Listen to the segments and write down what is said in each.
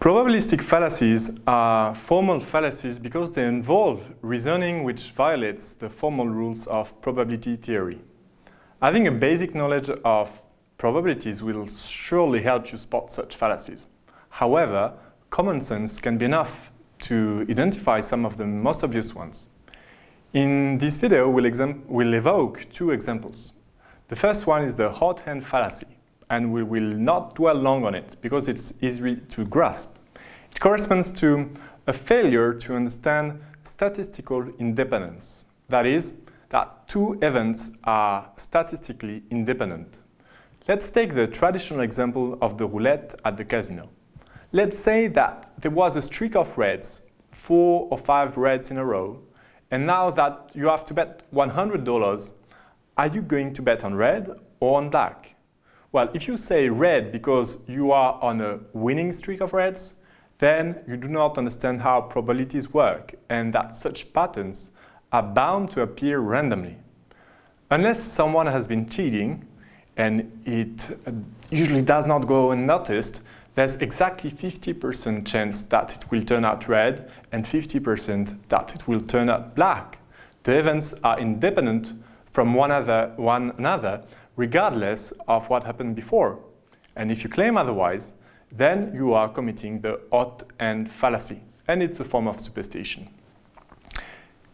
Probabilistic fallacies are formal fallacies because they involve reasoning which violates the formal rules of probability theory. Having a basic knowledge of probabilities will surely help you spot such fallacies. However, common sense can be enough to identify some of the most obvious ones. In this video, we'll, we'll evoke two examples. The first one is the hot hand fallacy, and we will not dwell long on it because it's easy to grasp. It corresponds to a failure to understand statistical independence. That is, that two events are statistically independent. Let's take the traditional example of the roulette at the casino. Let's say that there was a streak of reds, four or five reds in a row, and now that you have to bet $100, are you going to bet on red or on black? Well, if you say red because you are on a winning streak of reds, then you do not understand how probabilities work and that such patterns are bound to appear randomly. Unless someone has been cheating, and it uh, usually does not go unnoticed, there's exactly 50% chance that it will turn out red and 50% that it will turn out black. The events are independent from one, other, one another regardless of what happened before. And if you claim otherwise, then you are committing the hot hand fallacy, and it's a form of superstition.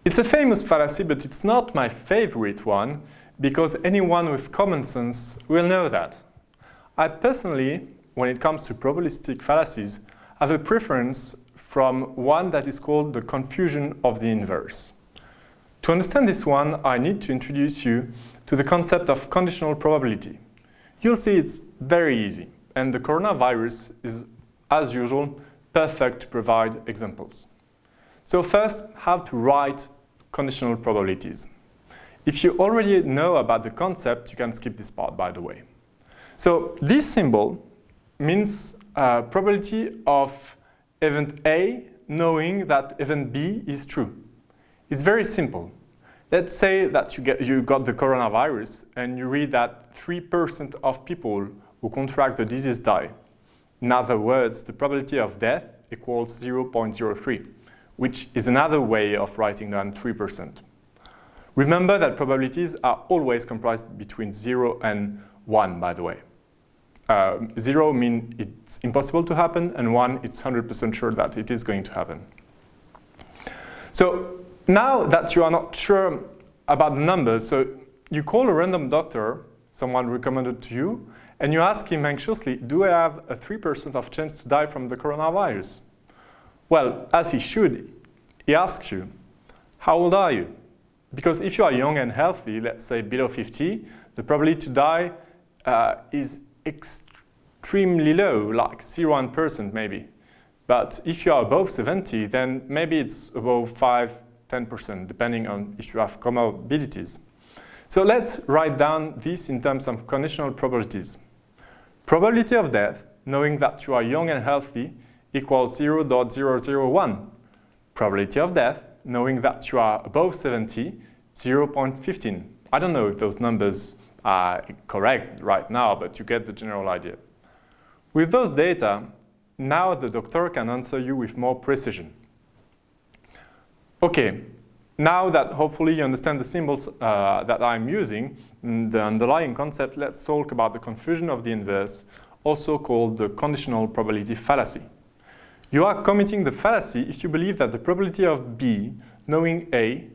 It's a famous fallacy, but it's not my favorite one, because anyone with common sense will know that. I personally when it comes to probabilistic fallacies, have a preference from one that is called the confusion of the inverse. To understand this one, I need to introduce you to the concept of conditional probability. You'll see it's very easy, and the coronavirus is, as usual, perfect to provide examples. So first, how to write conditional probabilities. If you already know about the concept, you can skip this part, by the way. So this symbol means uh, probability of event A knowing that event B is true. It's very simple. Let's say that you, get, you got the coronavirus and you read that 3% of people who contract the disease die. In other words, the probability of death equals 0.03, which is another way of writing down 3%. Remember that probabilities are always comprised between 0 and 1, by the way. Uh, zero means it's impossible to happen, and one, it's 100% sure that it is going to happen. So now that you are not sure about the numbers, so you call a random doctor, someone recommended to you, and you ask him anxiously, do I have a 3% of chance to die from the coronavirus? Well, as he should, he asks you, how old are you? Because if you are young and healthy, let's say below 50, the probability to die uh, is extremely low, like 0.1% maybe. But if you are above 70, then maybe it's above 5, 10%, depending on if you have comorbidities. So let's write down this in terms of conditional probabilities. Probability of death, knowing that you are young and healthy, equals 0.001. Probability of death, knowing that you are above 70, 0.15. I don't know if those numbers are correct right now, but you get the general idea. With those data, now the doctor can answer you with more precision. Okay, now that hopefully you understand the symbols uh, that I'm using, mm, the underlying concept, let's talk about the confusion of the inverse, also called the conditional probability fallacy. You are committing the fallacy if you believe that the probability of B knowing A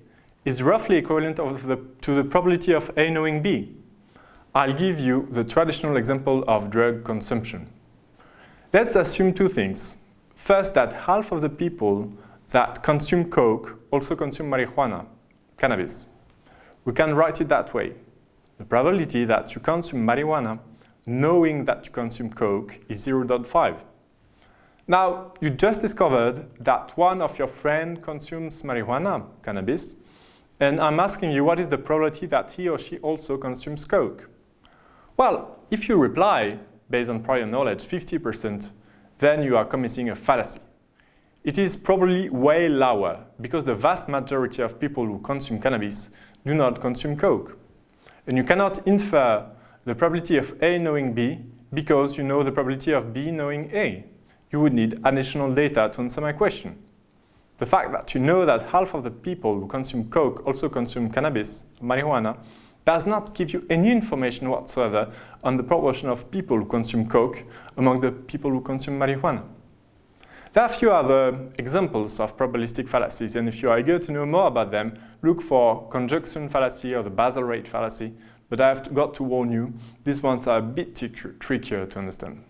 is roughly equivalent the, to the probability of A knowing B. I'll give you the traditional example of drug consumption. Let's assume two things. First, that half of the people that consume coke also consume marijuana, cannabis. We can write it that way. The probability that you consume marijuana knowing that you consume coke is 0.5. Now, you just discovered that one of your friends consumes marijuana, cannabis, and I'm asking you what is the probability that he or she also consumes coke. Well, if you reply, based on prior knowledge, 50%, then you are committing a fallacy. It is probably way lower because the vast majority of people who consume cannabis do not consume coke. And you cannot infer the probability of A knowing B because you know the probability of B knowing A. you would need additional data to answer my question. The fact that you know that half of the people who consume coke also consume cannabis, marijuana, does not give you any information whatsoever on the proportion of people who consume coke among the people who consume marijuana. There are a few other examples of probabilistic fallacies, and if you are eager to know more about them, look for conjunction fallacy or the base rate fallacy, but I have got to warn you, these ones are a bit trickier to understand.